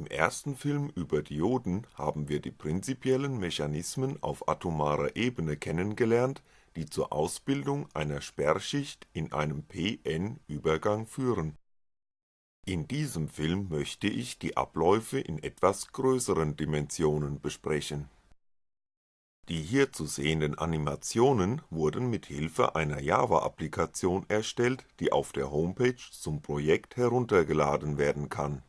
Im ersten Film über Dioden haben wir die prinzipiellen Mechanismen auf atomarer Ebene kennengelernt, die zur Ausbildung einer Sperrschicht in einem p-n-Übergang führen. In diesem Film möchte ich die Abläufe in etwas größeren Dimensionen besprechen. Die hier zu sehenden Animationen wurden mit Hilfe einer Java-Applikation erstellt, die auf der Homepage zum Projekt heruntergeladen werden kann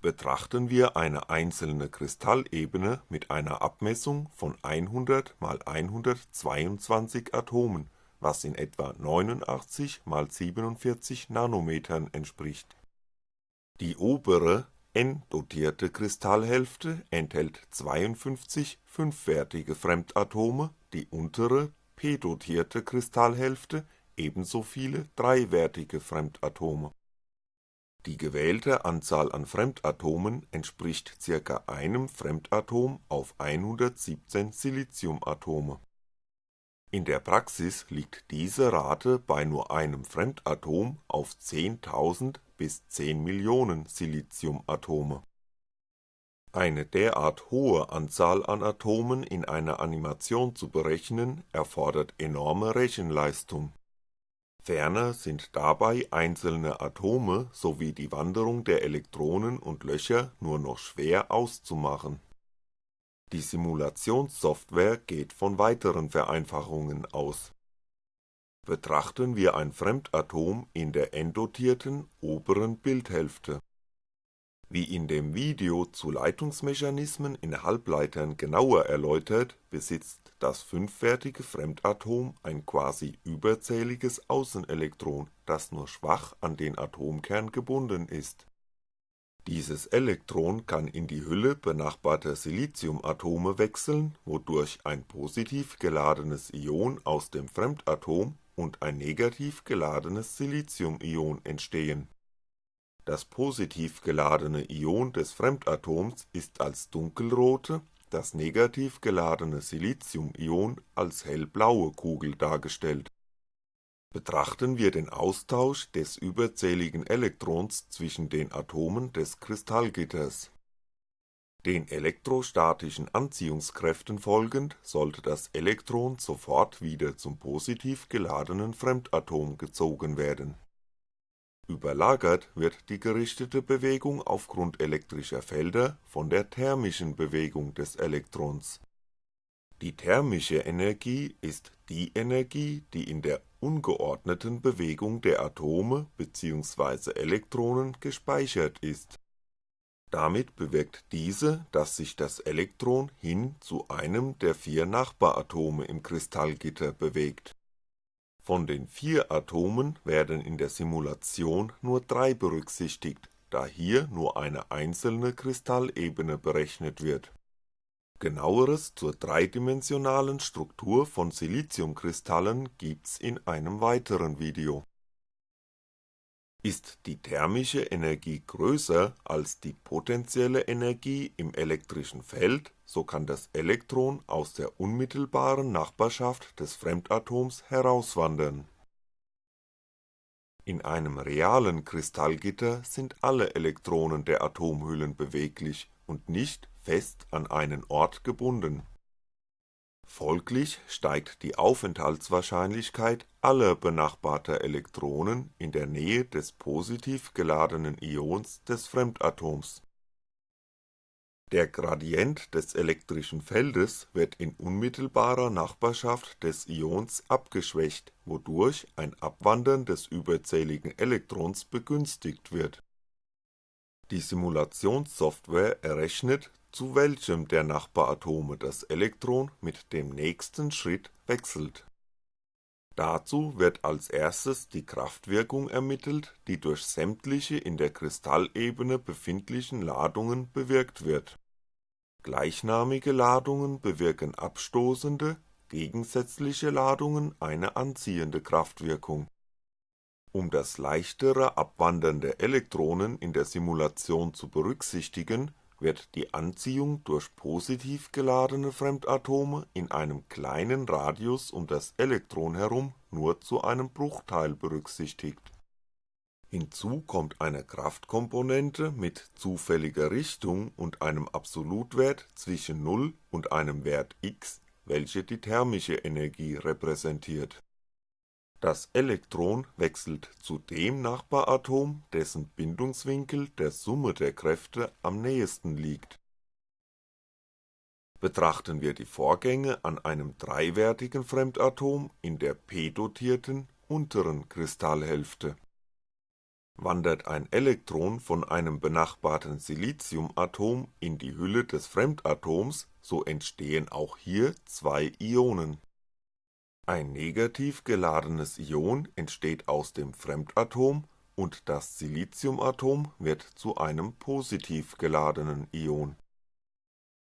Betrachten wir eine einzelne Kristallebene mit einer Abmessung von 100 mal 122 Atomen, was in etwa 89 mal 47 Nanometern entspricht. Die obere, n-dotierte Kristallhälfte enthält 52 fünfwertige Fremdatome, die untere, p-dotierte Kristallhälfte ebenso viele dreiwertige Fremdatome die gewählte Anzahl an Fremdatomen entspricht ca. einem Fremdatom auf 117 Siliciumatome. In der Praxis liegt diese Rate bei nur einem Fremdatom auf 10.000 bis 10 Millionen Siliciumatome. Eine derart hohe Anzahl an Atomen in einer Animation zu berechnen, erfordert enorme Rechenleistung Ferner sind dabei einzelne Atome sowie die Wanderung der Elektronen und Löcher nur noch schwer auszumachen. Die Simulationssoftware geht von weiteren Vereinfachungen aus. Betrachten wir ein Fremdatom in der n-dotierten oberen Bildhälfte wie in dem Video zu Leitungsmechanismen in Halbleitern genauer erläutert, besitzt das fünfwertige Fremdatom ein quasi überzähliges Außenelektron, das nur schwach an den Atomkern gebunden ist. Dieses Elektron kann in die Hülle benachbarter Siliciumatome wechseln, wodurch ein positiv geladenes Ion aus dem Fremdatom und ein negativ geladenes Siliciumion entstehen das positiv geladene Ion des Fremdatoms ist als dunkelrote, das negativ geladene Siliciumion als hellblaue Kugel dargestellt. Betrachten wir den Austausch des überzähligen Elektrons zwischen den Atomen des Kristallgitters. Den elektrostatischen Anziehungskräften folgend sollte das Elektron sofort wieder zum positiv geladenen Fremdatom gezogen werden Überlagert wird die gerichtete Bewegung aufgrund elektrischer Felder von der thermischen Bewegung des Elektrons. Die thermische Energie ist die Energie, die in der ungeordneten Bewegung der Atome bzw. Elektronen gespeichert ist. Damit bewirkt diese, dass sich das Elektron hin zu einem der vier Nachbaratome im Kristallgitter bewegt von den vier Atomen werden in der Simulation nur drei berücksichtigt, da hier nur eine einzelne Kristallebene berechnet wird. Genaueres zur dreidimensionalen Struktur von Siliciumkristallen gibt's in einem weiteren Video ist die thermische Energie größer als die potentielle Energie im elektrischen Feld, so kann das Elektron aus der unmittelbaren Nachbarschaft des Fremdatoms herauswandern. In einem realen Kristallgitter sind alle Elektronen der Atomhüllen beweglich und nicht fest an einen Ort gebunden Folglich steigt die Aufenthaltswahrscheinlichkeit aller benachbarter Elektronen in der Nähe des positiv geladenen Ions des Fremdatoms. Der Gradient des elektrischen Feldes wird in unmittelbarer Nachbarschaft des Ions abgeschwächt, wodurch ein Abwandern des überzähligen Elektrons begünstigt wird. Die Simulationssoftware errechnet zu welchem der Nachbaratome das Elektron mit dem nächsten Schritt wechselt. Dazu wird als erstes die Kraftwirkung ermittelt, die durch sämtliche in der Kristallebene befindlichen Ladungen bewirkt wird. Gleichnamige Ladungen bewirken abstoßende, gegensätzliche Ladungen eine anziehende Kraftwirkung. Um das leichtere Abwandern der Elektronen in der Simulation zu berücksichtigen wird die Anziehung durch positiv geladene Fremdatome in einem kleinen Radius um das Elektron herum nur zu einem Bruchteil berücksichtigt. Hinzu kommt eine Kraftkomponente mit zufälliger Richtung und einem Absolutwert zwischen 0 und einem Wert x, welche die thermische Energie repräsentiert. Das Elektron wechselt zu dem Nachbaratom, dessen Bindungswinkel der Summe der Kräfte am nähesten liegt. Betrachten wir die Vorgänge an einem dreiwertigen Fremdatom in der p-dotierten unteren Kristallhälfte Wandert ein Elektron von einem benachbarten Siliciumatom in die Hülle des Fremdatoms, so entstehen auch hier zwei Ionen. Ein negativ geladenes Ion entsteht aus dem Fremdatom und das Siliciumatom wird zu einem positiv geladenen Ion.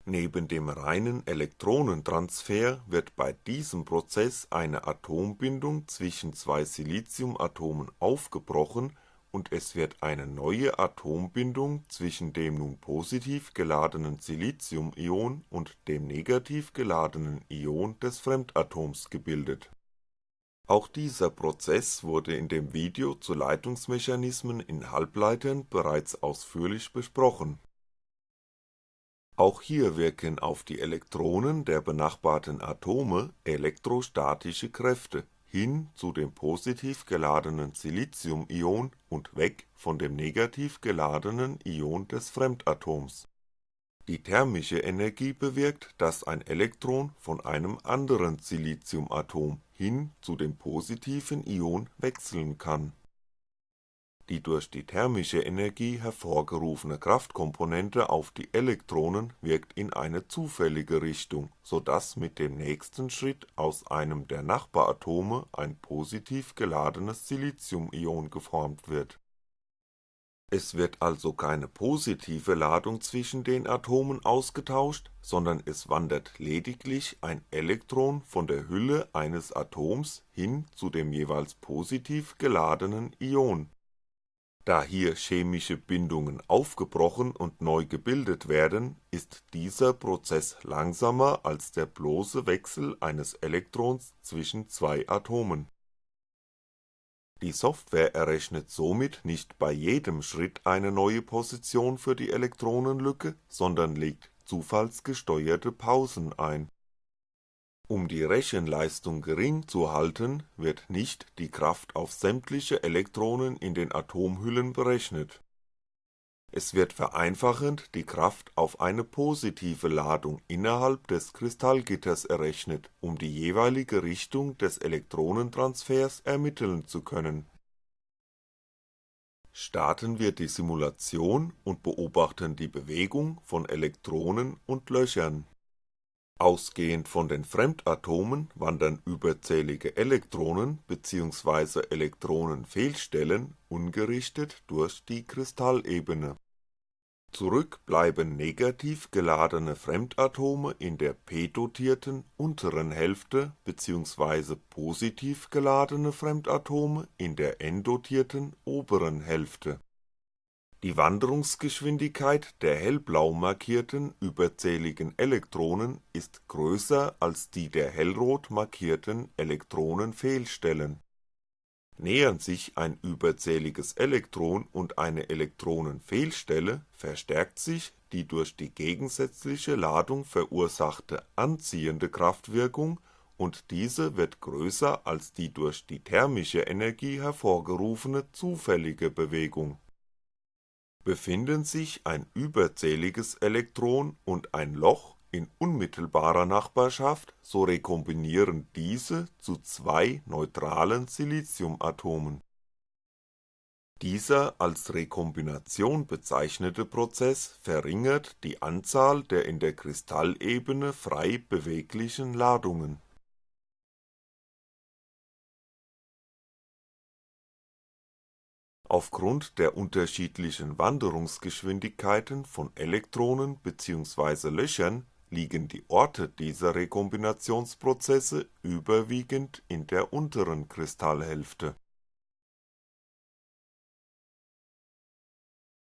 Neben dem reinen Elektronentransfer wird bei diesem Prozess eine Atombindung zwischen zwei Siliciumatomen aufgebrochen und es wird eine neue Atombindung zwischen dem nun positiv geladenen Siliciumion und dem negativ geladenen Ion des Fremdatoms gebildet. Auch dieser Prozess wurde in dem Video zu Leitungsmechanismen in Halbleitern bereits ausführlich besprochen. Auch hier wirken auf die Elektronen der benachbarten Atome elektrostatische Kräfte hin zu dem positiv geladenen Siliciumion und weg von dem negativ geladenen Ion des Fremdatoms. Die thermische Energie bewirkt, dass ein Elektron von einem anderen Siliciumatom hin zu dem positiven Ion wechseln kann die durch die thermische Energie hervorgerufene Kraftkomponente auf die Elektronen wirkt in eine zufällige Richtung, so dass mit dem nächsten Schritt aus einem der Nachbaratome ein positiv geladenes Siliciumion geformt wird. Es wird also keine positive Ladung zwischen den Atomen ausgetauscht, sondern es wandert lediglich ein Elektron von der Hülle eines Atoms hin zu dem jeweils positiv geladenen Ion da hier chemische Bindungen aufgebrochen und neu gebildet werden, ist dieser Prozess langsamer als der bloße Wechsel eines Elektrons zwischen zwei Atomen. Die Software errechnet somit nicht bei jedem Schritt eine neue Position für die Elektronenlücke, sondern legt zufallsgesteuerte Pausen ein um die Rechenleistung gering zu halten, wird nicht die Kraft auf sämtliche Elektronen in den Atomhüllen berechnet. Es wird vereinfachend die Kraft auf eine positive Ladung innerhalb des Kristallgitters errechnet, um die jeweilige Richtung des Elektronentransfers ermitteln zu können. Starten wir die Simulation und beobachten die Bewegung von Elektronen und Löchern Ausgehend von den Fremdatomen wandern überzählige Elektronen bzw. Elektronenfehlstellen ungerichtet durch die Kristallebene. Zurück bleiben negativ geladene Fremdatome in der p-dotierten unteren Hälfte bzw. positiv geladene Fremdatome in der n-dotierten oberen Hälfte die Wanderungsgeschwindigkeit der hellblau markierten überzähligen Elektronen ist größer als die der hellrot markierten Elektronenfehlstellen. Nähern sich ein überzähliges Elektron und eine Elektronenfehlstelle, verstärkt sich die durch die gegensätzliche Ladung verursachte anziehende Kraftwirkung und diese wird größer als die durch die thermische Energie hervorgerufene zufällige Bewegung Befinden sich ein überzähliges Elektron und ein Loch in unmittelbarer Nachbarschaft, so rekombinieren diese zu zwei neutralen Siliciumatomen. Dieser als Rekombination bezeichnete Prozess verringert die Anzahl der in der Kristallebene frei beweglichen Ladungen Aufgrund der unterschiedlichen Wanderungsgeschwindigkeiten von Elektronen bzw. Löchern liegen die Orte dieser Rekombinationsprozesse überwiegend in der unteren Kristallhälfte.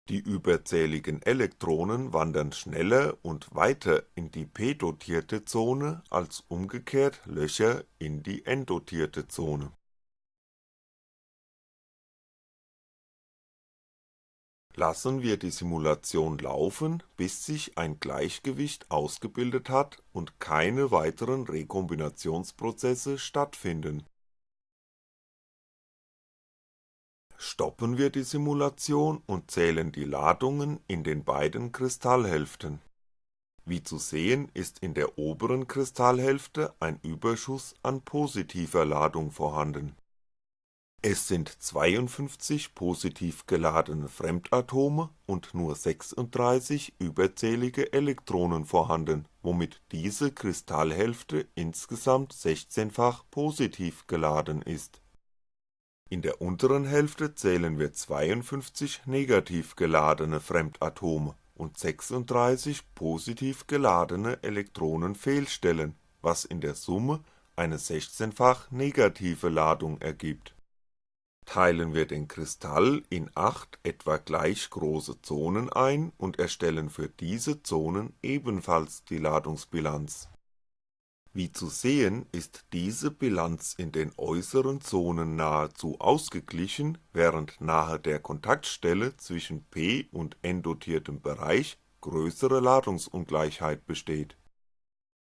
Die überzähligen Elektronen wandern schneller und weiter in die p-dotierte Zone als umgekehrt Löcher in die n-dotierte Zone Lassen wir die Simulation laufen, bis sich ein Gleichgewicht ausgebildet hat und keine weiteren Rekombinationsprozesse stattfinden. Stoppen wir die Simulation und zählen die Ladungen in den beiden Kristallhälften. Wie zu sehen ist in der oberen Kristallhälfte ein Überschuss an positiver Ladung vorhanden es sind 52 positiv geladene Fremdatome und nur 36 überzählige Elektronen vorhanden, womit diese Kristallhälfte insgesamt 16-fach positiv geladen ist. In der unteren Hälfte zählen wir 52 negativ geladene Fremdatome und 36 positiv geladene Elektronenfehlstellen, was in der Summe eine 16-fach negative Ladung ergibt teilen wir den Kristall in acht etwa gleich große Zonen ein und erstellen für diese Zonen ebenfalls die Ladungsbilanz. Wie zu sehen ist diese Bilanz in den äußeren Zonen nahezu ausgeglichen, während nahe der Kontaktstelle zwischen p und n dotiertem Bereich größere Ladungsungleichheit besteht.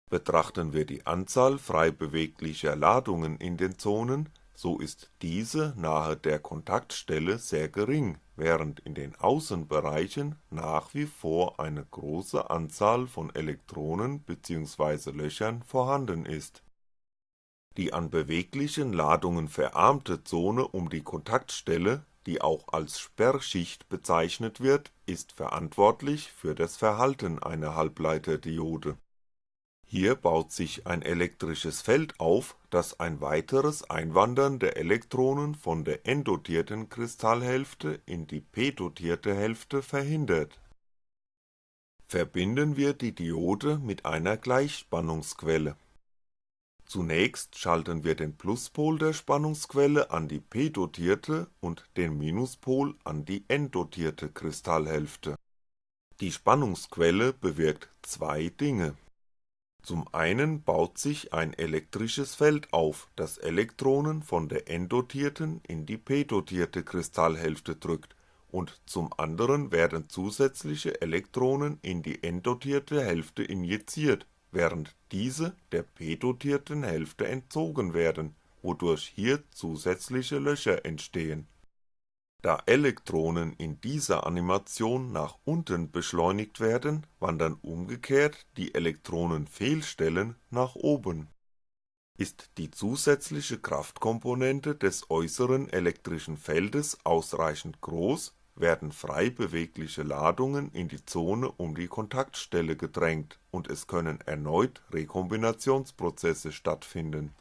Betrachten wir die Anzahl frei beweglicher Ladungen in den Zonen so ist diese nahe der Kontaktstelle sehr gering, während in den Außenbereichen nach wie vor eine große Anzahl von Elektronen bzw. Löchern vorhanden ist. Die an beweglichen Ladungen verarmte Zone um die Kontaktstelle, die auch als Sperrschicht bezeichnet wird, ist verantwortlich für das Verhalten einer Halbleiterdiode hier baut sich ein elektrisches Feld auf, das ein weiteres Einwandern der Elektronen von der n-dotierten Kristallhälfte in die p-dotierte Hälfte verhindert. Verbinden wir die Diode mit einer Gleichspannungsquelle. Zunächst schalten wir den Pluspol der Spannungsquelle an die p-dotierte und den Minuspol an die n-dotierte Kristallhälfte. Die Spannungsquelle bewirkt zwei Dinge zum einen baut sich ein elektrisches Feld auf, das Elektronen von der n-dotierten in die p-dotierte Kristallhälfte drückt, und zum anderen werden zusätzliche Elektronen in die n-dotierte Hälfte injiziert, während diese der p-dotierten Hälfte entzogen werden, wodurch hier zusätzliche Löcher entstehen da Elektronen in dieser Animation nach unten beschleunigt werden, wandern umgekehrt die Elektronenfehlstellen nach oben. Ist die zusätzliche Kraftkomponente des äußeren elektrischen Feldes ausreichend groß, werden frei bewegliche Ladungen in die Zone um die Kontaktstelle gedrängt und es können erneut Rekombinationsprozesse stattfinden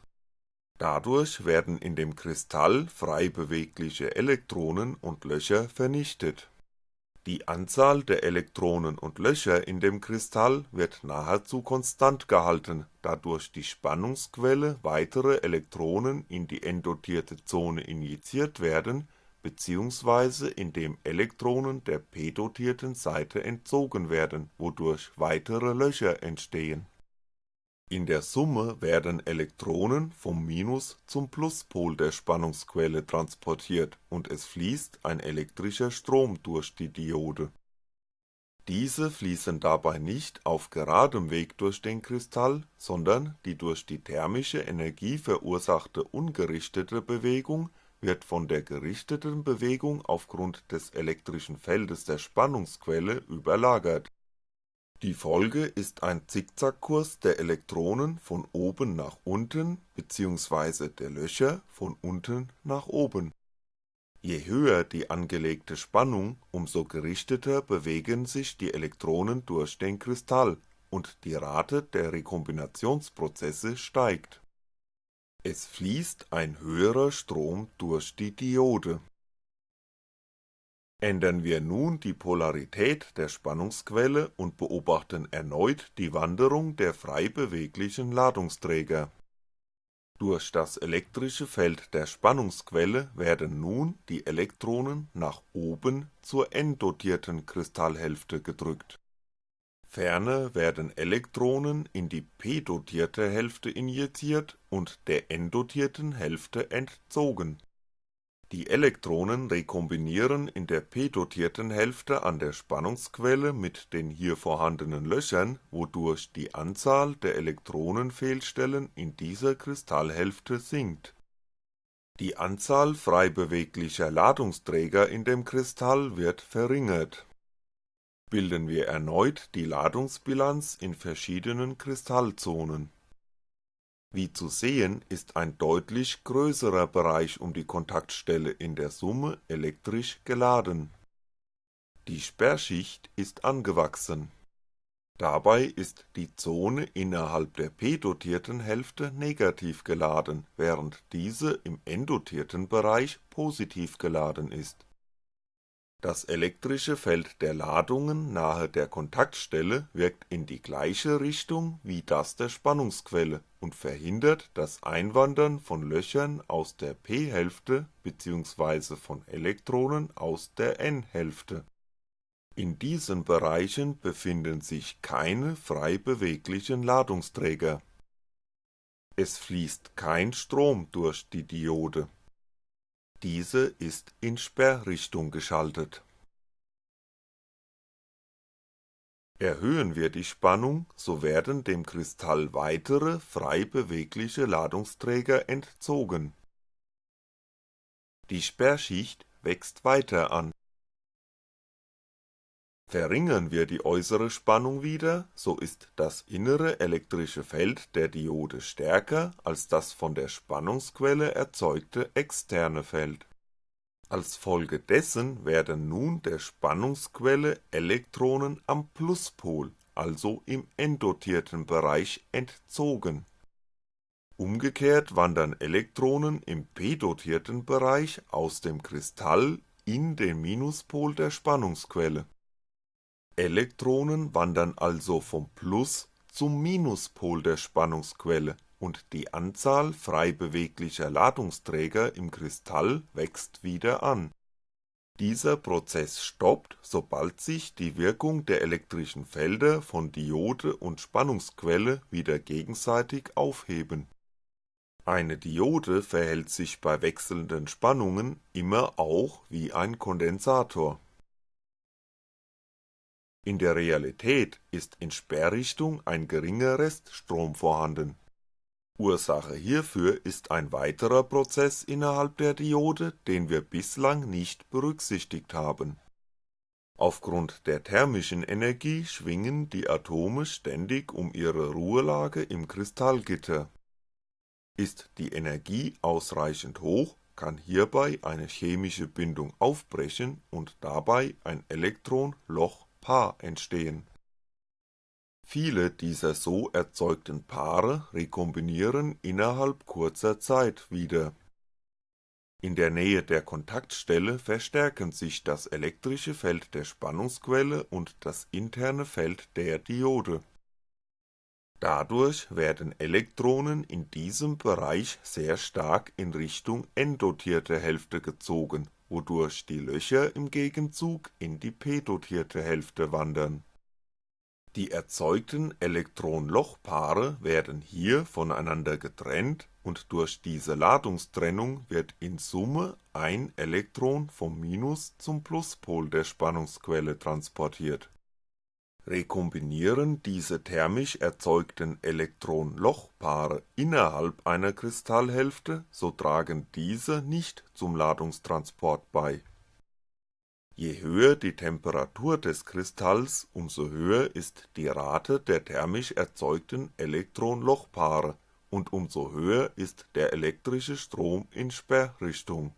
Dadurch werden in dem Kristall frei bewegliche Elektronen und Löcher vernichtet. Die Anzahl der Elektronen und Löcher in dem Kristall wird nahezu konstant gehalten, da durch die Spannungsquelle weitere Elektronen in die n-dotierte Zone injiziert werden bzw. indem Elektronen der p-dotierten Seite entzogen werden, wodurch weitere Löcher entstehen in der Summe werden Elektronen vom Minus - zum Pluspol der Spannungsquelle transportiert und es fließt ein elektrischer Strom durch die Diode. Diese fließen dabei nicht auf geradem Weg durch den Kristall, sondern die durch die thermische Energie verursachte ungerichtete Bewegung wird von der gerichteten Bewegung aufgrund des elektrischen Feldes der Spannungsquelle überlagert die Folge ist ein Zickzackkurs der Elektronen von oben nach unten bzw. der Löcher von unten nach oben. Je höher die angelegte Spannung, umso gerichteter bewegen sich die Elektronen durch den Kristall und die Rate der Rekombinationsprozesse steigt. Es fließt ein höherer Strom durch die Diode Ändern wir nun die Polarität der Spannungsquelle und beobachten erneut die Wanderung der frei beweglichen Ladungsträger. Durch das elektrische Feld der Spannungsquelle werden nun die Elektronen nach oben zur n-dotierten Kristallhälfte gedrückt. Ferner werden Elektronen in die p-dotierte Hälfte injiziert und der n-dotierten Hälfte entzogen Die Elektronen rekombinieren in der p-dotierten Hälfte an der Spannungsquelle mit den hier vorhandenen Löchern, wodurch die Anzahl der Elektronenfehlstellen in dieser Kristallhälfte sinkt. Die Anzahl frei beweglicher Ladungsträger in dem Kristall wird verringert. Bilden wir erneut die Ladungsbilanz in verschiedenen Kristallzonen wie zu sehen ist ein deutlich größerer Bereich um die Kontaktstelle in der Summe elektrisch geladen. Die Sperrschicht ist angewachsen. Dabei ist die Zone innerhalb der p-dotierten Hälfte negativ geladen, während diese im n-dotierten Bereich positiv geladen ist das elektrische Feld der Ladungen nahe der Kontaktstelle wirkt in die gleiche Richtung wie das der Spannungsquelle und verhindert das Einwandern von Löchern aus der p-Hälfte bzw. von Elektronen aus der n-Hälfte. In diesen Bereichen befinden sich keine frei beweglichen Ladungsträger. Es fließt kein Strom durch die Diode diese ist in Sperrrichtung geschaltet. Erhöhen wir die Spannung, so werden dem Kristall weitere frei bewegliche Ladungsträger entzogen. Die Sperrschicht wächst weiter an Verringern wir die äußere Spannung wieder, so ist das innere elektrische Feld der Diode stärker als das von der Spannungsquelle erzeugte externe Feld. Als Folge dessen werden nun der Spannungsquelle Elektronen am Pluspol, also im n-dotierten Bereich entzogen. Umgekehrt wandern Elektronen im p-dotierten Bereich aus dem Kristall in den Minuspol der Spannungsquelle Elektronen wandern also vom Plus zum Minuspol der Spannungsquelle und die Anzahl frei beweglicher Ladungsträger im Kristall wächst wieder an. Dieser Prozess stoppt, sobald sich die Wirkung der elektrischen Felder von Diode und Spannungsquelle wieder gegenseitig aufheben. Eine Diode verhält sich bei wechselnden Spannungen immer auch wie ein Kondensator in der Realität ist in Sperrrichtung ein geringer Reststrom vorhanden. Ursache hierfür ist ein weiterer Prozess innerhalb der Diode, den wir bislang nicht berücksichtigt haben. Aufgrund der thermischen Energie schwingen die Atome ständig um ihre Ruhelage im Kristallgitter. Ist die Energie ausreichend hoch, kann hierbei eine chemische Bindung aufbrechen und dabei ein Elektron-Loch Paar entstehen. Viele dieser so erzeugten Paare rekombinieren innerhalb kurzer Zeit wieder. In der Nähe der Kontaktstelle verstärken sich das elektrische Feld der Spannungsquelle und das interne Feld der Diode. Dadurch werden Elektronen in diesem Bereich sehr stark in Richtung n-dotierte Hälfte gezogen wodurch die Löcher im Gegenzug in die p-dotierte Hälfte wandern. Die erzeugten Elektron-Loch-Paare werden hier voneinander getrennt und durch diese Ladungstrennung wird in Summe ein Elektron vom Minus zum Pluspol der Spannungsquelle transportiert Rekombinieren diese thermisch erzeugten Elektron-Loch-Paare innerhalb einer Kristallhälfte, so tragen diese nicht zum Ladungstransport bei. Je höher die Temperatur des Kristalls, umso höher ist die Rate der thermisch erzeugten Elektron-Loch-Paare und umso höher ist der elektrische Strom in Sperrrichtung.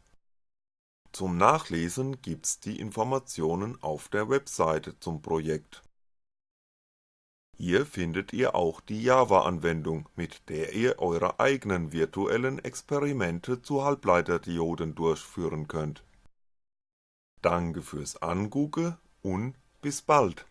Zum Nachlesen gibt's die Informationen auf der Webseite zum Projekt hier findet ihr auch die Java-Anwendung, mit der ihr eure eigenen virtuellen Experimente zu Halbleiterdioden durchführen könnt. Danke fürs Angucken und bis bald